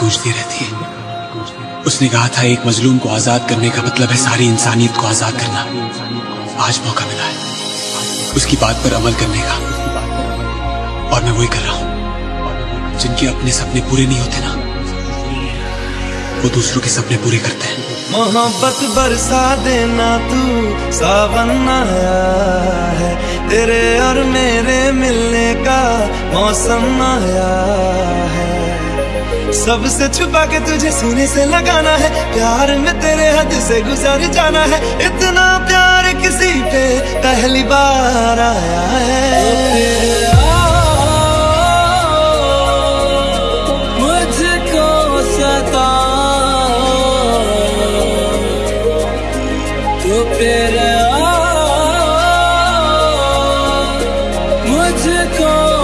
गूंजती रहती है। उसने कहा था, एक मजलूम को आज़ाद करने का मतलब है सारी इंसानियत को आज़ाद करना। आज मौका मिला है उसकी बात पर अमल करने का। और मैं वही कर रहा हूँ, जिनके अपने सपने पूरे नहीं होते ना। वो दूसरों के सपने पूरे करते हैं। मोहब्बत बरसा देना तू, सावन है। तेरे और मेरे मौसम आया है। सबसे छुपा के तुझे सुने से लगाना है। प्यार में तेरे हद से गुजर जाना है। इतना प्यार किसी पे पहली बार आया है। तेरा मुझको